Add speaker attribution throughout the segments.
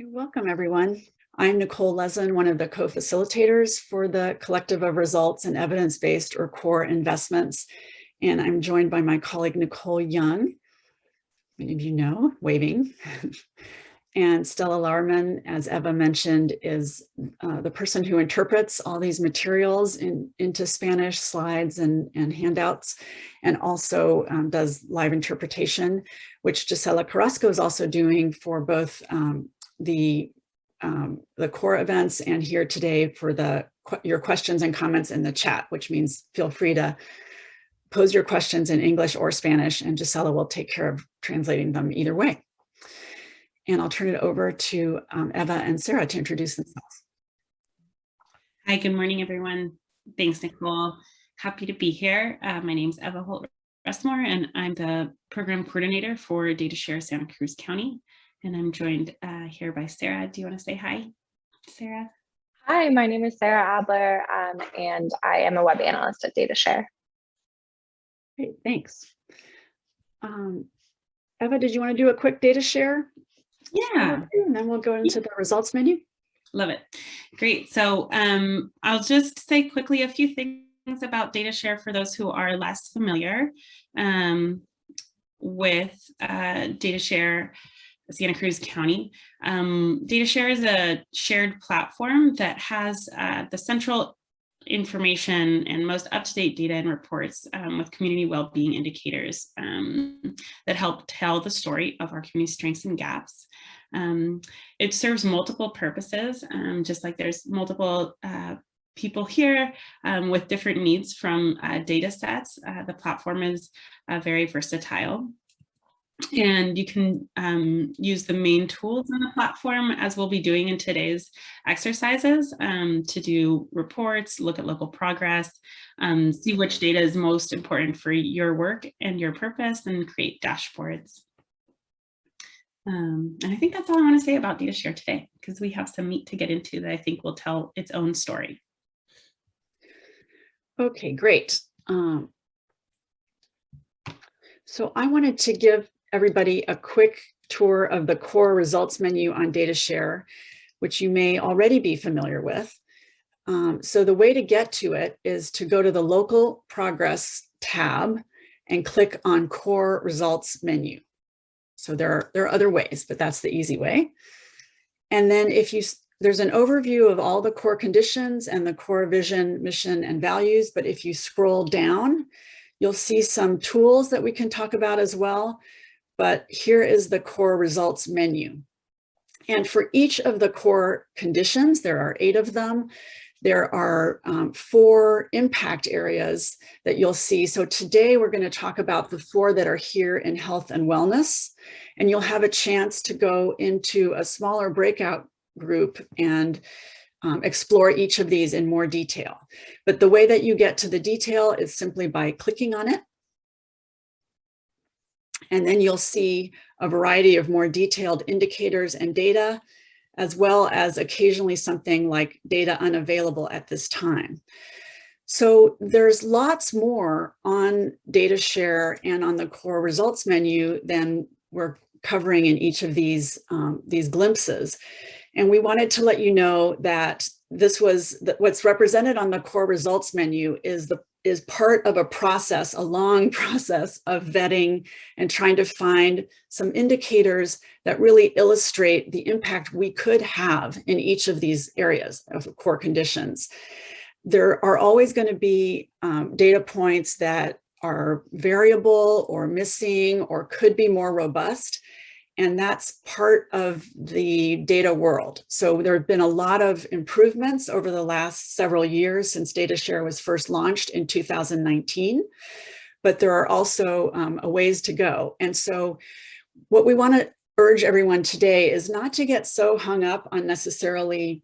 Speaker 1: Welcome everyone. I'm Nicole Leslin, one of the co-facilitators for the Collective of Results and Evidence-Based or CORE Investments. And I'm joined by my colleague, Nicole Young, many of you know, waving. and Stella Larman, as Eva mentioned, is uh, the person who interprets all these materials in, into Spanish slides and, and handouts, and also um, does live interpretation, which Gisela Carrasco is also doing for both um, the um, the core events and here today for the your questions and comments in the chat, which means feel free to pose your questions in English or Spanish and Gisela will take care of translating them either way. And I'll turn it over to um, Eva and Sarah to introduce themselves.
Speaker 2: Hi, good morning, everyone. Thanks, Nicole. Happy to be here. Uh, my name is Eva Holt Restmore, and I'm the program coordinator for DataShare Santa Cruz County. And I'm joined uh, here by Sarah. Do you want to say hi, Sarah?
Speaker 3: Hi, my name is Sarah Adler, um, and I am a web analyst at DataShare.
Speaker 1: Great, thanks. Um, Eva, did you want to do a quick data share?
Speaker 2: Yeah.
Speaker 1: And then we'll go into the results menu.
Speaker 2: Love it. Great. So um, I'll just say quickly a few things about DataShare for those who are less familiar um, with uh, DataShare Santa Cruz County. Um, DataShare is a shared platform that has uh, the central information and most up-to-date data and reports um, with community well-being indicators um, that help tell the story of our community strengths and gaps. Um, it serves multiple purposes, um, just like there's multiple uh, people here um, with different needs from uh, data sets. Uh, the platform is uh, very versatile and you can um, use the main tools on the platform as we'll be doing in today's exercises um, to do reports, look at local progress, um, see which data is most important for your work and your purpose and create dashboards. Um, and I think that's all I want to say about DataShare today because we have some meat to get into that I think will tell its own story.
Speaker 1: Okay, great. Um, so I wanted to give everybody a quick tour of the core results menu on DataShare, which you may already be familiar with. Um, so the way to get to it is to go to the local progress tab and click on core results menu. So there are, there are other ways, but that's the easy way. And then if you, there's an overview of all the core conditions and the core vision, mission, and values. But if you scroll down, you'll see some tools that we can talk about as well but here is the core results menu. And for each of the core conditions, there are eight of them, there are um, four impact areas that you'll see. So today we're going to talk about the four that are here in health and wellness, and you'll have a chance to go into a smaller breakout group and um, explore each of these in more detail. But the way that you get to the detail is simply by clicking on it and then you'll see a variety of more detailed indicators and data, as well as occasionally something like data unavailable at this time. So there's lots more on data share and on the core results menu than we're covering in each of these, um, these glimpses. And we wanted to let you know that this was that what's represented on the core results menu is the is part of a process, a long process of vetting and trying to find some indicators that really illustrate the impact we could have in each of these areas of core conditions. There are always going to be um, data points that are variable or missing or could be more robust and that's part of the data world. So there have been a lot of improvements over the last several years since DataShare was first launched in 2019, but there are also um, a ways to go. And so what we want to urge everyone today is not to get so hung up on necessarily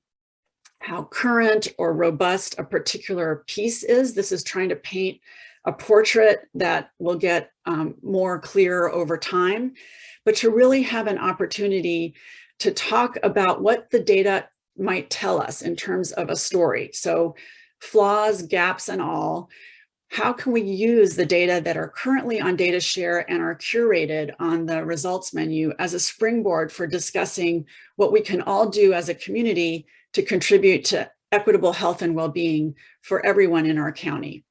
Speaker 1: how current or robust a particular piece is. This is trying to paint a portrait that will get um, more clear over time but to really have an opportunity to talk about what the data might tell us in terms of a story. So flaws, gaps, and all, how can we use the data that are currently on data share and are curated on the results menu as a springboard for discussing what we can all do as a community to contribute to equitable health and well-being for everyone in our county.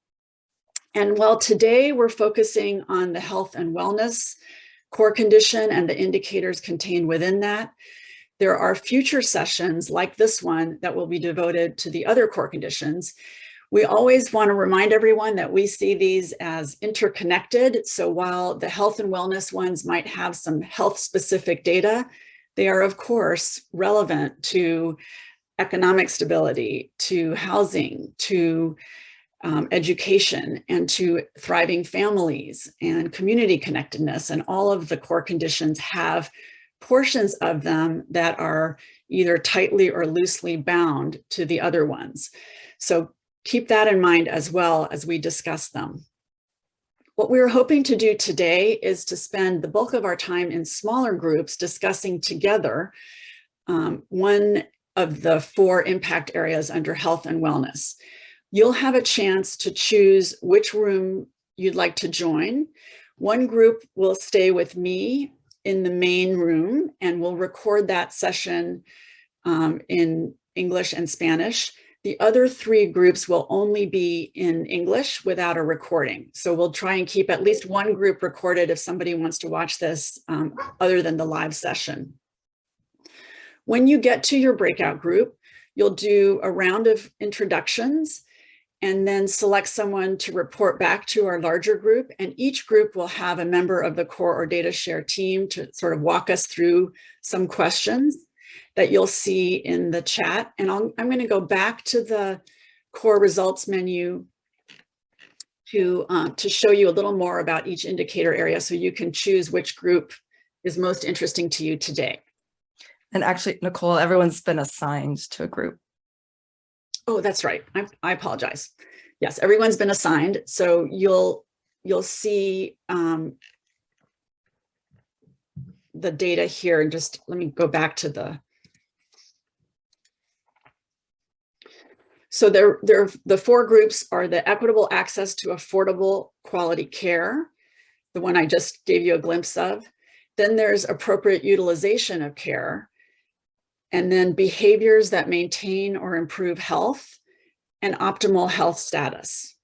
Speaker 1: And while today we're focusing on the health and wellness core condition and the indicators contained within that, there are future sessions like this one that will be devoted to the other core conditions we always want to remind everyone that we see these as interconnected. So while the health and wellness ones might have some health specific data, they are of course relevant to economic stability, to housing, to um, education and to thriving families and community connectedness and all of the core conditions have portions of them that are either tightly or loosely bound to the other ones. So keep that in mind as well as we discuss them. What we are hoping to do today is to spend the bulk of our time in smaller groups discussing together um, one of the four impact areas under health and wellness. You'll have a chance to choose which room you'd like to join. One group will stay with me in the main room and we'll record that session um, in English and Spanish. The other three groups will only be in English without a recording. So we'll try and keep at least one group recorded if somebody wants to watch this um, other than the live session. When you get to your breakout group, you'll do a round of introductions and then select someone to report back to our larger group. And each group will have a member of the core or data share team to sort of walk us through some questions that you'll see in the chat. And i am going to go back to the core results menu to, uh, to show you a little more about each indicator area so you can choose which group is most interesting to you today.
Speaker 4: And actually, Nicole, everyone's been assigned to a group.
Speaker 1: Oh, that's right. I, I apologize. Yes, everyone's been assigned. So you'll you'll see um, the data here. And just let me go back to the So there, there, the four groups are the equitable access to affordable quality care, the one I just gave you a glimpse of. Then there's appropriate utilization of care, and then behaviors that maintain or improve health and optimal health status.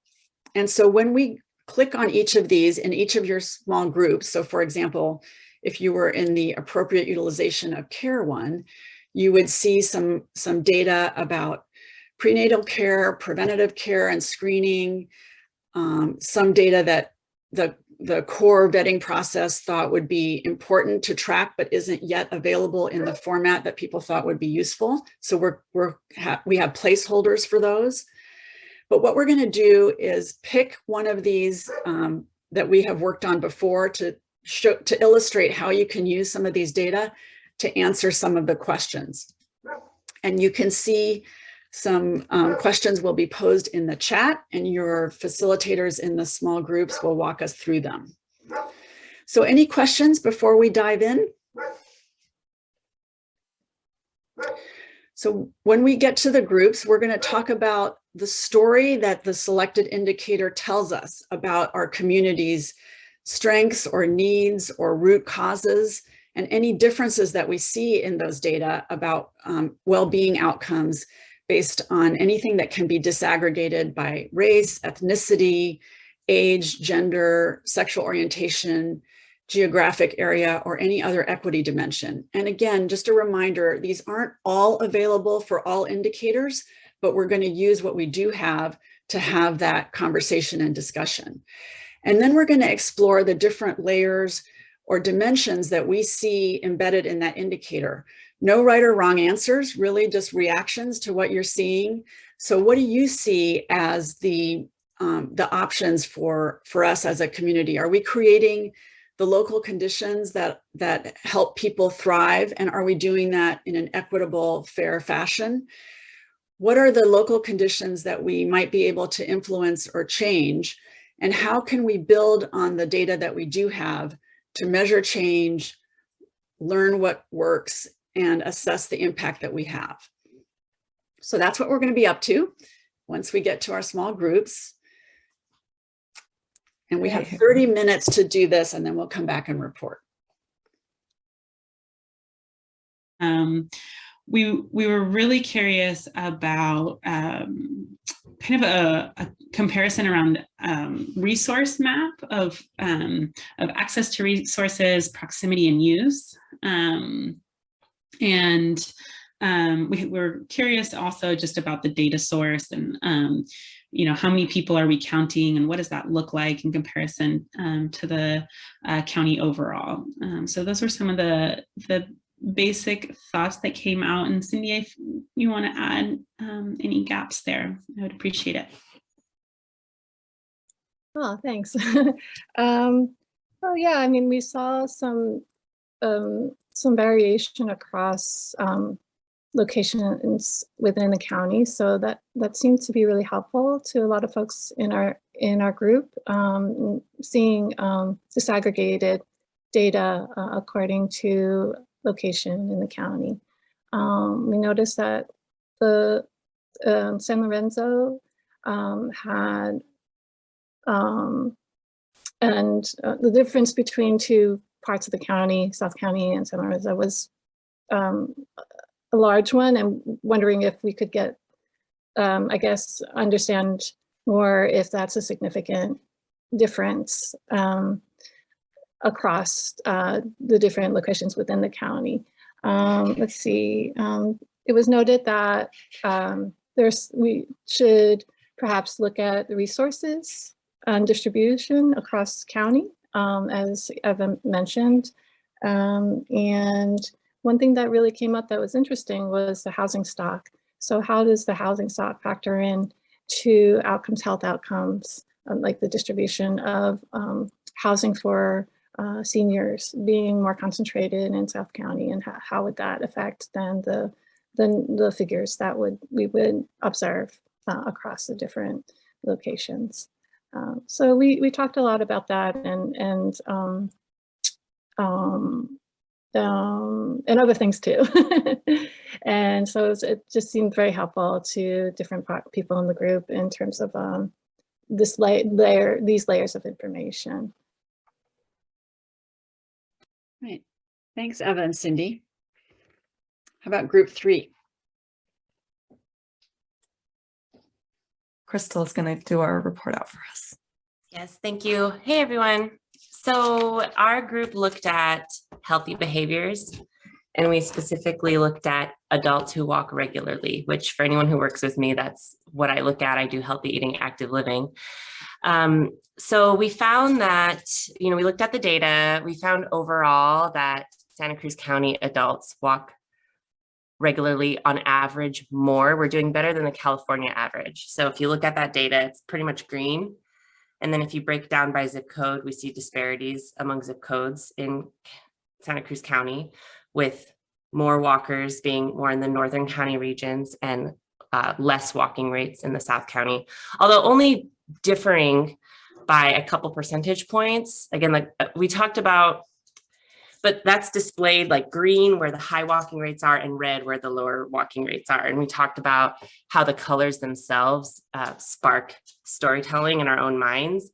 Speaker 1: And so when we click on each of these in each of your small groups, so for example, if you were in the appropriate utilization of care one, you would see some, some data about prenatal care, preventative care and screening, um, some data that the, the core vetting process thought would be important to track, but isn't yet available in the format that people thought would be useful. So we're, we're ha we have placeholders for those. But what we're going to do is pick one of these um, that we have worked on before to show, to illustrate how you can use some of these data to answer some of the questions. And you can see some um, questions will be posed in the chat and your facilitators in the small groups will walk us through them. So any questions before we dive in? So when we get to the groups, we're going to talk about the story that the selected indicator tells us about our community's strengths or needs or root causes and any differences that we see in those data about um, well-being outcomes based on anything that can be disaggregated by race, ethnicity, age, gender, sexual orientation, geographic area, or any other equity dimension. And again, just a reminder, these aren't all available for all indicators, but we're going to use what we do have to have that conversation and discussion. And then we're going to explore the different layers or dimensions that we see embedded in that indicator. No right or wrong answers, really just reactions to what you're seeing. So what do you see as the, um, the options for, for us as a community? Are we creating the local conditions that, that help people thrive? And are we doing that in an equitable, fair fashion? What are the local conditions that we might be able to influence or change? And how can we build on the data that we do have to measure change, learn what works, and assess the impact that we have. So that's what we're going to be up to once we get to our small groups. And we have 30 minutes to do this and then we'll come back and report.
Speaker 2: Um, we we were really curious about um, kind of a, a comparison around um, resource map of um, of access to resources, proximity, and use. Um, and um, we were curious also just about the data source and um, you know how many people are we counting and what does that look like in comparison um, to the uh, county overall. Um, so those were some of the the basic thoughts that came out. And Cindy, if you want to add um, any gaps there, I would appreciate it.
Speaker 5: Oh, thanks. um, oh yeah, I mean, we saw some some variation across um, locations within the county, so that that seems to be really helpful to a lot of folks in our in our group. Um, seeing um, disaggregated data uh, according to location in the county. Um, we noticed that the um, San Lorenzo um, had and uh, the difference between two parts of the county, South County and San Lorenzo was um, a large one and wondering if we could get, um, I guess, understand more if that's a significant difference um, across uh, the different locations within the county. Um, let's see, um, it was noted that um, there's, we should perhaps look at the resources and distribution across county, um, as Evan mentioned. Um, and one thing that really came up that was interesting was the housing stock. So how does the housing stock factor in to outcomes, health outcomes, um, like the distribution of um, housing for uh, seniors being more concentrated in South County and how, how would that affect then the, the, the figures that would we would observe uh, across the different locations. Um, so we, we talked a lot about that and, and, um, um, um, and other things too. and so it, was- it just seemed very helpful to different people in the group in terms of um, this la layer, these layers of information.
Speaker 1: Right. Thanks, Eva and Cindy. How about group three?
Speaker 4: Crystal is going to do our report out for us.
Speaker 6: Yes, thank you. Hey, everyone. So our group looked at healthy behaviors and we specifically looked at adults who walk regularly, which for anyone who works with me, that's what I look at. I do healthy eating, active living. Um, so we found that, you know, we looked at the data, we found overall that Santa Cruz County adults walk regularly on average more. We're doing better than the California average. So if you look at that data, it's pretty much green. And then if you break down by zip code, we see disparities among zip codes in Santa Cruz County with more walkers being more in the northern county regions and uh, less walking rates in the South County, although only differing by a couple percentage points. Again, like uh, we talked about, but that's displayed like green where the high walking rates are and red where the lower walking rates are. And we talked about how the colors themselves uh, spark storytelling in our own minds.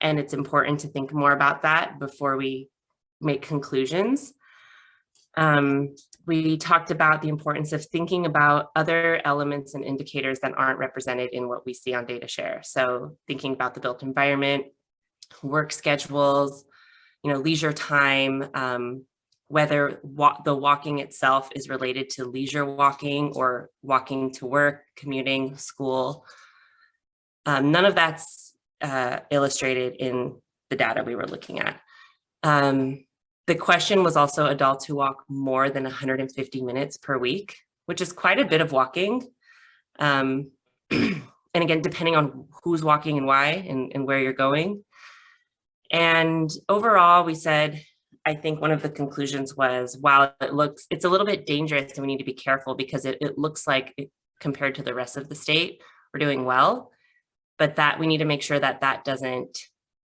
Speaker 6: And it's important to think more about that before we make conclusions. Um, we talked about the importance of thinking about other elements and indicators that aren't represented in what we see on data share. So thinking about the built environment, work schedules, you know, leisure time, um, whether wa the walking itself is related to leisure walking or walking to work, commuting, school. Um, none of that's uh, illustrated in the data we were looking at. Um, the question was also adults who walk more than 150 minutes per week, which is quite a bit of walking. Um, and again, depending on who's walking and why and, and where you're going. And overall, we said, I think one of the conclusions was, while it looks, it's a little bit dangerous and we need to be careful because it, it looks like it, compared to the rest of the state, we're doing well, but that we need to make sure that that doesn't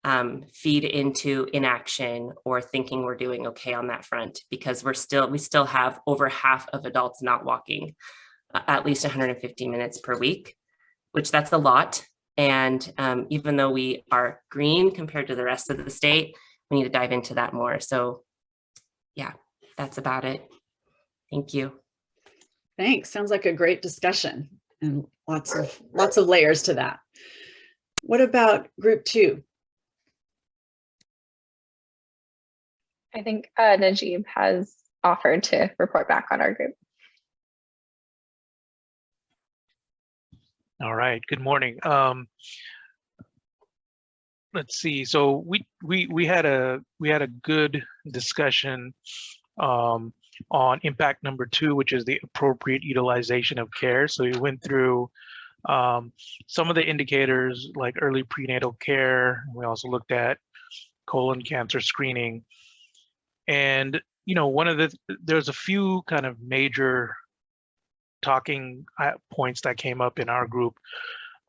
Speaker 6: um, feed into inaction or thinking we're doing okay on that front because we're still, we still have over half of adults not walking uh, at least 150 minutes per week, which that's a lot. And um, even though we are green compared to the rest of the state, we need to dive into that more. So yeah, that's about it. Thank you.
Speaker 1: Thanks. Sounds like a great discussion and lots of lots of layers to that. What about group two?
Speaker 3: I think uh, Najib has offered to report back on our group.
Speaker 7: All right, good morning. Um, let's see, so we, we, we had a, we had a good discussion um, on impact number two, which is the appropriate utilization of care. So we went through um, some of the indicators like early prenatal care. We also looked at colon cancer screening. And, you know, one of the, there's a few kind of major talking uh, points that came up in our group.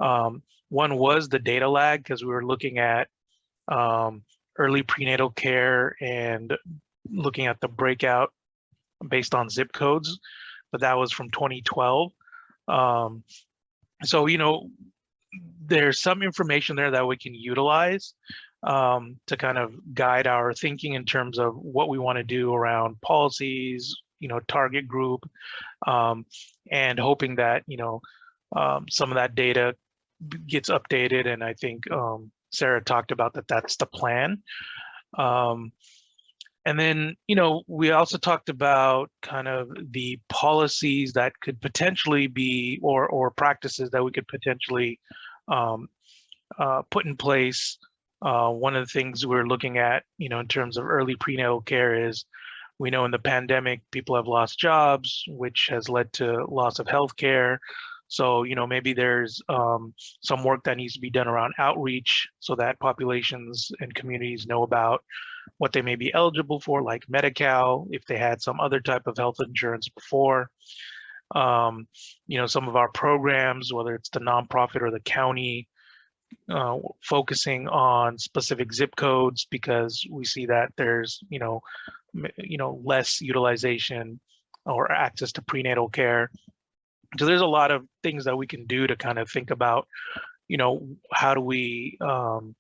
Speaker 7: Um, one was the data lag because we were looking at um, early prenatal care and looking at the breakout based on zip codes, but that was from 2012. Um, so, you know, there's some information there that we can utilize um, to kind of guide our thinking in terms of what we want to do around policies, you know, target group, um, and hoping that, you know, um, some of that data gets updated. And I think um, Sarah talked about that that's the plan. Um, and then, you know, we also talked about kind of the policies that could potentially be, or, or practices that we could potentially um, uh, put in place. Uh, one of the things we're looking at, you know, in terms of early prenatal care is we know in the pandemic, people have lost jobs, which has led to loss of health care. So, you know, maybe there's um, some work that needs to be done around outreach so that populations and communities know about what they may be eligible for, like Medi-Cal, if they had some other type of health insurance before. Um, you know, some of our programs, whether it's the nonprofit or the county, uh, focusing on specific zip codes because we see that there's, you know, you know, less utilization or access to prenatal care. So there's a lot of things that we can do to kind of think about, you know, how do we um,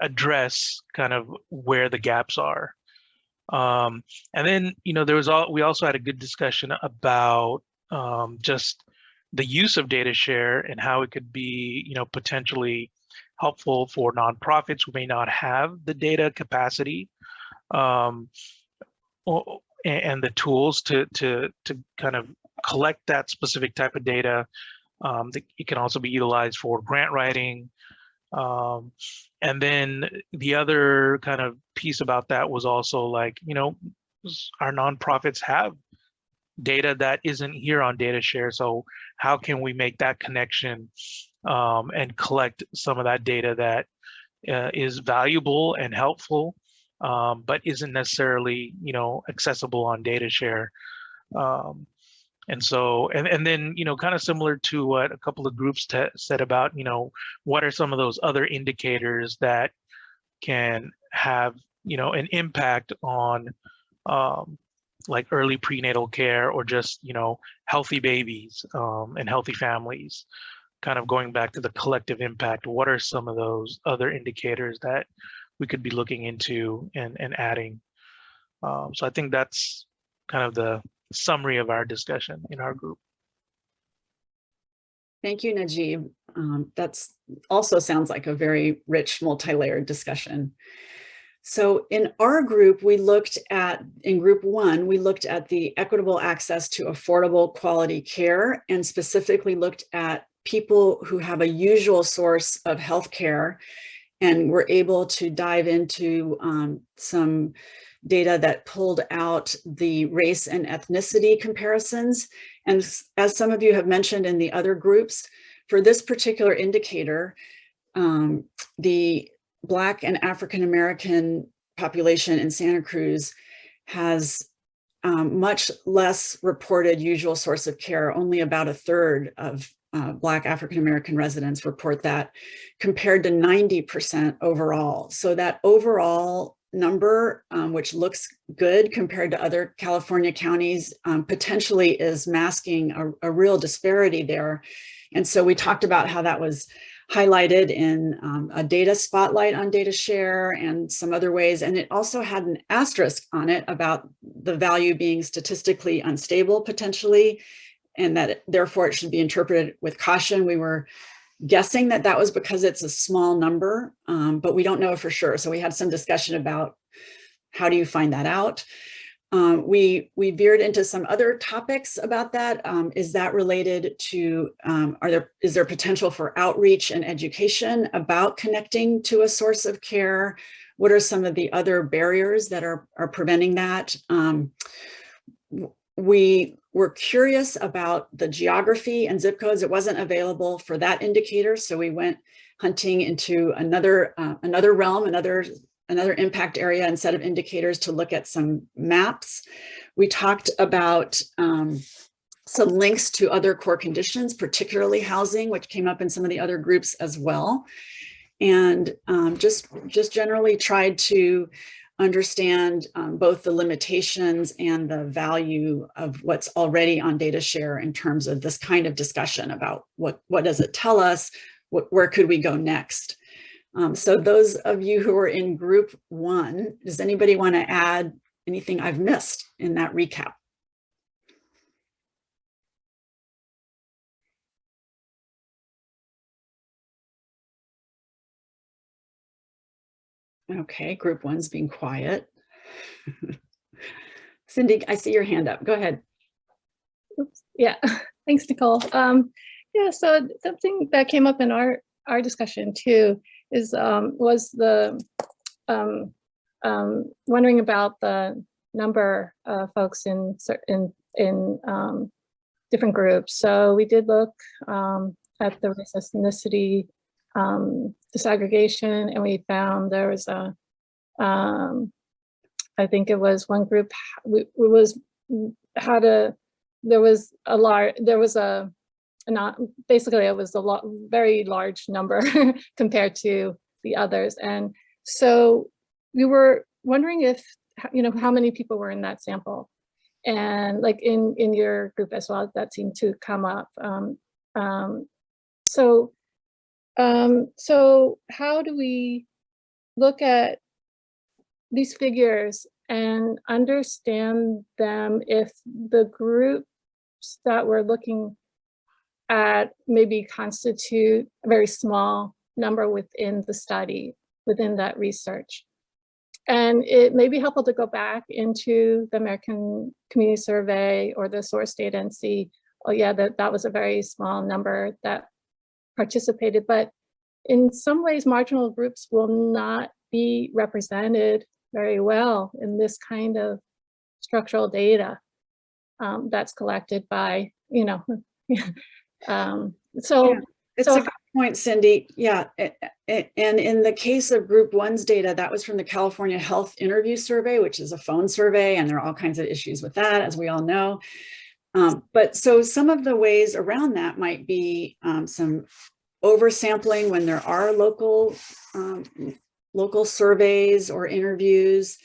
Speaker 7: address kind of where the gaps are. Um, and then, you know, there was all, we also had a good discussion about um, just the use of data share and how it could be, you know, potentially helpful for nonprofits who may not have the data capacity um, or, and the tools to, to, to kind of collect that specific type of data. Um, it can also be utilized for grant writing, um, and then the other kind of piece about that was also like, you know, our nonprofits have data that isn't here on data share. So how can we make that connection um, and collect some of that data that uh, is valuable and helpful, um, but isn't necessarily, you know, accessible on data share. Um, and so, and, and then, you know, kind of similar to what a couple of groups said about, you know, what are some of those other indicators that can have, you know, an impact on um, like early prenatal care or just, you know, healthy babies um, and healthy families, kind of going back to the collective impact. What are some of those other indicators that we could be looking into and, and adding? Um, so I think that's kind of the summary of our discussion in our group.
Speaker 1: Thank you, Najib. Um, that's also sounds like a very rich multi-layered discussion. So in our group, we looked at, in group one, we looked at the equitable access to affordable quality care and specifically looked at people who have a usual source of healthcare and were able to dive into um, some data that pulled out the race and ethnicity comparisons. And as some of you have mentioned in the other groups, for this particular indicator, um, the Black and African American population in Santa Cruz has um, much less reported usual source of care, only about a third of uh, Black African American residents report that compared to 90% overall. So that overall number, um, which looks good compared to other California counties, um, potentially is masking a, a, real disparity there. And so we talked about how that was highlighted in um, a data spotlight on data share and some other ways. And it also had an asterisk on it about the value being statistically unstable potentially, and that therefore it should be interpreted with caution. We were guessing that that was because it's a small number, um, but we don't know for sure. So we had some discussion about how do you find that out? Um, we we veered into some other topics about that. Um, is that related to, um, are there, is there potential for outreach and education about connecting to a source of care? What are some of the other barriers that are, are preventing that? Um, we were curious about the geography and zip codes. It wasn't available for that indicator. So we went hunting into another, uh, another realm, another another impact area and set of indicators to look at some maps. We talked about um, some links to other core conditions, particularly housing, which came up in some of the other groups as well. And um, just, just generally tried to understand um, both the limitations and the value of what's already on data share in terms of this kind of discussion about what, what does it tell us? What, where could we go next? Um, so those of you who are in group one, does anybody want to add anything I've missed in that recap? Okay, group one's being quiet. Cindy, I see your hand up. Go ahead.
Speaker 5: Oops. Yeah, thanks, Nicole. Um, yeah, so something that came up in our our discussion too is um, was the um, um, wondering about the number of folks in in in um, different groups. So we did look um, at the race ethnicity um, disaggregation, and we found there was a um, I think it was one group we, it was had a there was a large there was a not basically it was a lot very large number compared to the others. And so we were wondering if you know how many people were in that sample. And like in in your group as well that seemed to come up um, um, so um, so how do we look at these figures and understand them if the groups that we're looking at maybe constitute a very small number within the study, within that research. And it may be helpful to go back into the American Community Survey or the source data and see, oh yeah, that, that was a very small number that participated. But in some ways, marginal groups will not be represented very well in this kind of structural data um, that's collected by, you know, Um, so,
Speaker 1: yeah, it's
Speaker 5: so
Speaker 1: a good point, Cindy. Yeah. And in the case of group one's data, that was from the California Health Interview Survey, which is a phone survey, and there are all kinds of issues with that, as we all know. Um, but so some of the ways around that might be um, some oversampling when there are local um, local surveys or interviews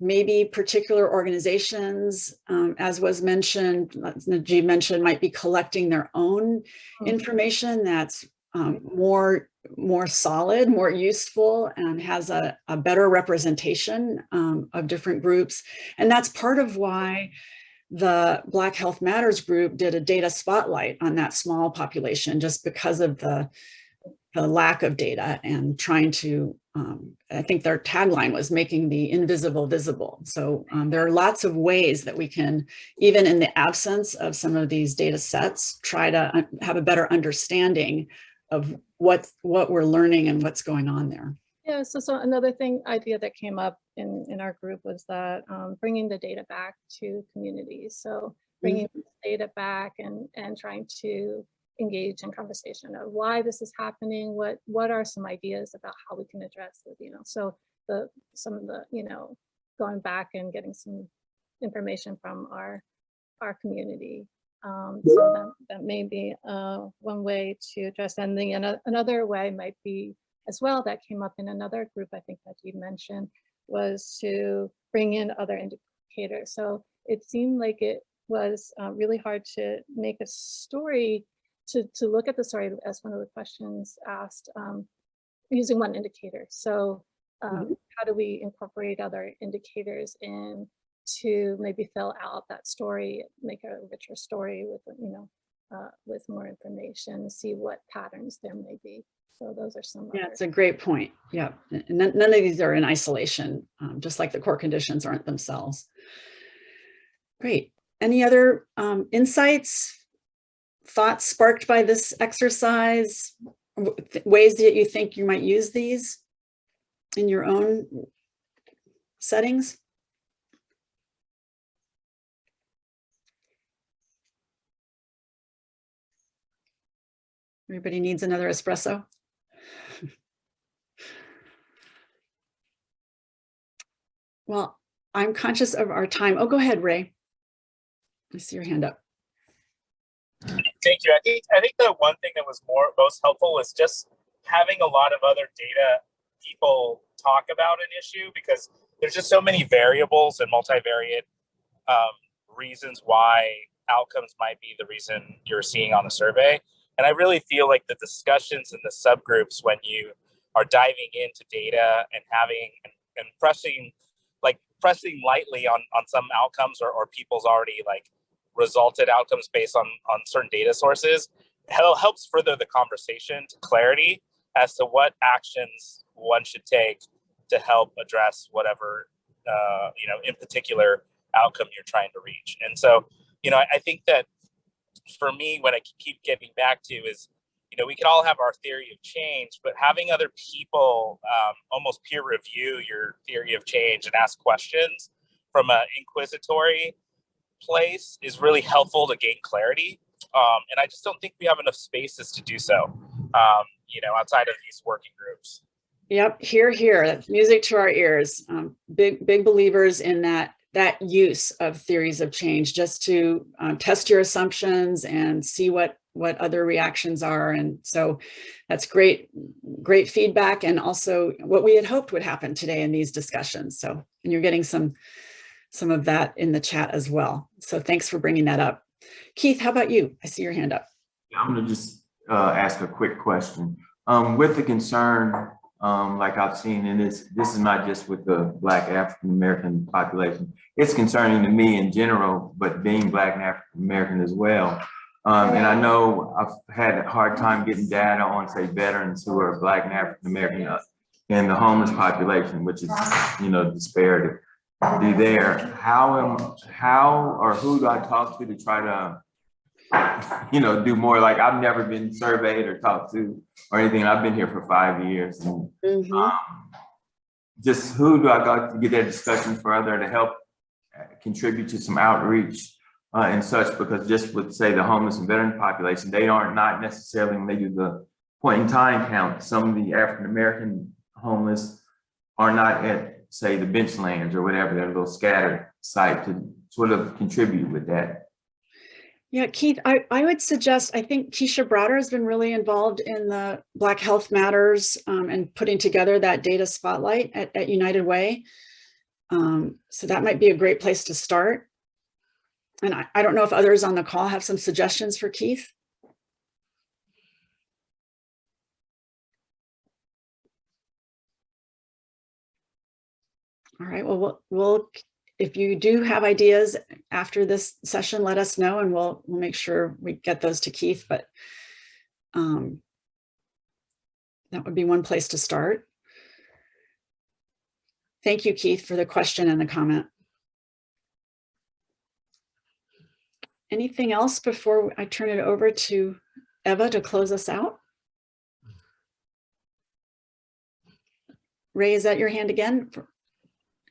Speaker 1: maybe particular organizations, um, as was mentioned, Najib mentioned, might be collecting their own
Speaker 5: Hmm.
Speaker 1: information that's um, more, more solid, more useful, and has a, a better representation um, of different groups. And that's part of why the Black Health Matters group did a data spotlight on that small population, just because of the, the lack of data and trying to um, I think their tagline was making the invisible visible. So um, there are lots of ways that we can, even in the absence of some of these data sets, try to have a better understanding of what, what we're learning and what's going on there.
Speaker 5: Yeah, so, so another thing, idea that came up in, in our group was that um, bringing the data back to communities. So bringing mm -hmm. data back and, and trying to engage in conversation of why this is happening, what what are some ideas about how we can address it, you know, so the some of the, you know, going back and getting some information from our our community. Um, so that, that may be uh, one way to address and the another way might be as well that came up in another group I think that you mentioned was to bring in other indicators. So it seemed like it was uh, really hard to make a story to, to look at the story as one of the questions asked, um, using one indicator. So um, how do we incorporate other indicators in to maybe fill out that story, make a richer story with, you know, uh, with more information, see what patterns there may be. So those are some.
Speaker 1: Yeah, it's a great point. Yeah, and none, none of these are in isolation, um, just like the core conditions aren't themselves. Great. Any other um, insights, thoughts sparked by this exercise? Th- Ways that you think you might use these in your own settings? Everybody needs another espresso? Well, I'm conscious of our time. Oh, go ahead, Ray. I see your hand up.
Speaker 8: Thank you. I think I think the one thing that was more most helpful was just having a lot of other data people talk about an issue because there's just so many variables and multivariate um, reasons why outcomes might be the reason you're seeing on the survey. And I really feel like the discussions in the subgroups when you are diving into data and having and, and pressing like pressing lightly on on some outcomes or, or people's already like resulted outcomes based on on certain data sources helps further the conversation to clarity as to what actions one should take to help address whatever uh, you know in particular outcome you're trying to reach. And so you know I, I think that for me what i keep getting back to is you know we can all have our theory of change but having other people um, almost peer review your theory of change and ask questions from an inquisitory place is really helpful to gain clarity. Um, and I just don't think we have enough spaces to do so, um, you know, outside of these working groups.
Speaker 1: Yep, here, here, music to our ears. Um, big, big believers in that that use of theories of change just to um, test your assumptions and see what what other reactions are. And so that's great, great feedback and also what we had hoped would happen today in these discussions. So, and you're getting some some of that in the chat as well. So thanks for bringing that up. Keith, how about you? I see your hand up.
Speaker 9: I'm gonna just uh, ask a quick question. Um, with the concern, um, like I've seen, and this this is not just with the Black African American population. It's concerning to me in general, but being Black and African American as well. Um, and I know I've had a hard time getting data on, say, veterans who are Black and African American uh, and the homeless population, which is, you know, disparity be there. How am, how or who do I talk to to try to, you know, do more? Like I've never been surveyed or talked to or anything. I've been here for five years. And
Speaker 1: Mhm.
Speaker 9: um, just who do I go to get that discussion further to help uh, contribute to some outreach uh, and such? Because just with say the homeless and veteran population, they aren't not necessarily when they do the point in time count. Some of the African American homeless are not at say the Benchlands or whatever, they're a little scattered site to sort of contribute with that.
Speaker 1: Yeah, Keith, I, I would suggest, I think Keisha Browder has been really involved in the Black Health Matters um, and putting together that data spotlight at, at United Way. Um, so that might be a great place to start. And I, I don't know if others on the call have some suggestions for Keith. All right, well, we'll, we'll, if you do have ideas after this session, let us know and we'll, we'll make sure we get those to Keith, but um, that would be one place to start. Thank you, Keith, for the question and the comment. Anything else before I turn it over to Eva to close us out? Ray, is that your hand again?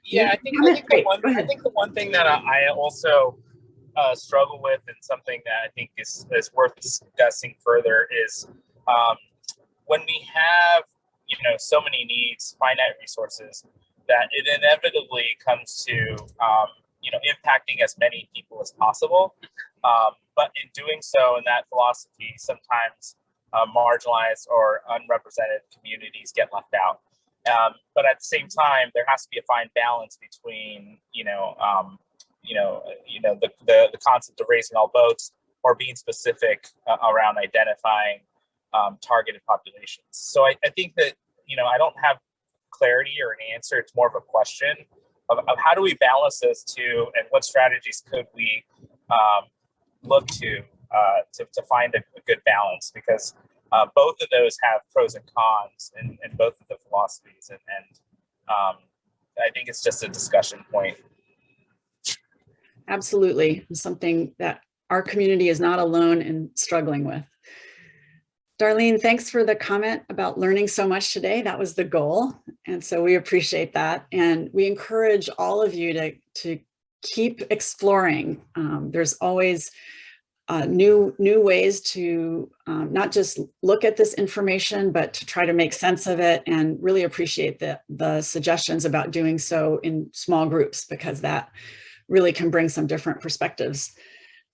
Speaker 8: Yeah, I think, I think, the one, I think the one thing that I I also uh, struggle with and something that I think is, is worth discussing further is um, when we have, you know, so many needs, finite resources, that it inevitably comes to, um, you know, impacting as many people as possible. Um, but in doing so, in that philosophy, sometimes uh, marginalized or unrepresented communities get left out. Um, but at the same time, there has to be a fine balance between, you know, um, you know, you know, the, the, the concept of raising all boats or being specific uh, around identifying um, targeted populations. So I, I think that, you know, I don't have clarity or an answer. It's more of a question of, of how do we balance those two and what strategies could we um, look to, uh, to to find a, a good balance because uh, both of those have pros and cons in, in both of the philosophies and, and um, I think it's just a discussion point.
Speaker 1: Absolutely, something that our community is not alone in struggling with. Darlene, thanks for the comment about learning so much today. That was the goal. And so we appreciate that. And we encourage all of you to, to keep exploring. Um, there's always uh, new, new ways to um, not just look at this information, but to try to make sense of it and really appreciate the, the suggestions about doing so in small groups because that really can bring some different perspectives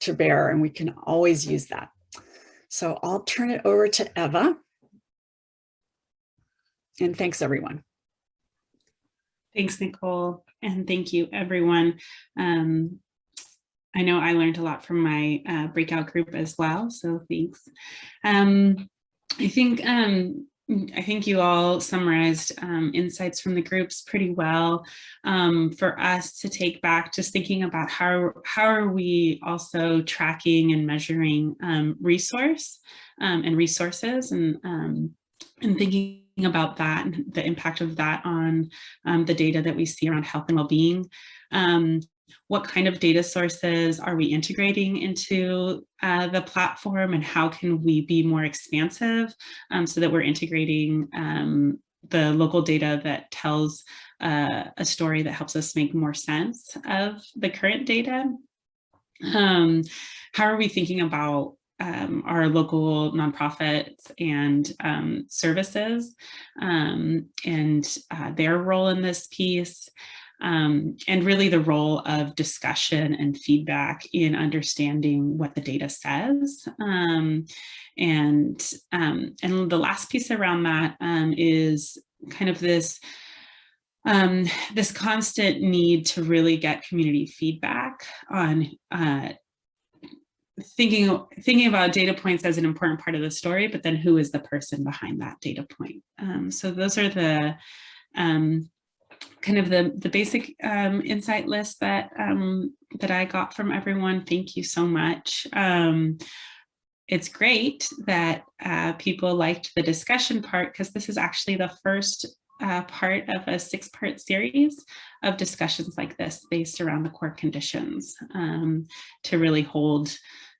Speaker 1: to bear and we can always use that. So I'll turn it over to Eva. And thanks everyone.
Speaker 2: Thanks, Nicole, and thank you, everyone. Um, I know I learned a lot from my uh, breakout group as well, so thanks. Um, I think um, I think you all summarized um, insights from the groups pretty well um, for us to take back, just thinking about how, how are we also tracking and measuring um, resource um, and resources and, um, and thinking about that and the impact of that on um, the data that we see around health and well-being. What kind of data sources are we integrating into uh, the platform and how can we be more expansive um, so that we're integrating um, the local data that tells uh, a story that helps us make more sense of the current data. Um, how are we thinking about um, our local nonprofits and um, services um, and uh, their role in this piece? Um, and really the role of discussion and feedback in understanding what the data says. Um, and, um, and the last piece around that um, is kind of this um, this constant need to really get community feedback on uh, thinking thinking about data points as an important part of the story, but then who is the person behind that data point? Um, so those are the um, kind of the, the basic um, insight list that, um, that I got from everyone. Thank you so much. Um, it's great that uh, people liked the discussion part because this is actually the first uh, part of a six part series of discussions like this based around the core conditions um, to really hold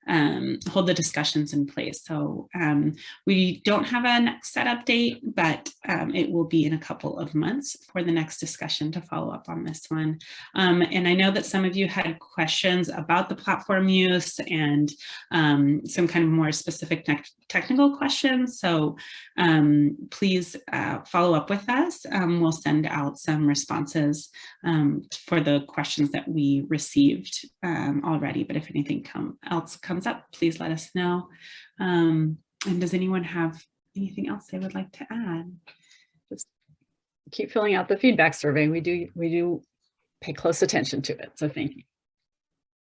Speaker 2: um, hold the discussions in place. So um, we don't have a next setup date, but um, it will be in a couple of months for the next discussion to follow up on this one. Um, and I know that some of you had questions about the platform use and um, some kind of more specific technical questions. So um, please uh, follow up with us. we'll send out some responses for the questions that we received already. But if anything come, else comes comes up, please let us know. Um, and does anyone have anything else they would like to add?
Speaker 1: Just keep filling out the feedback survey. We do, we do pay close attention to it. So thank you.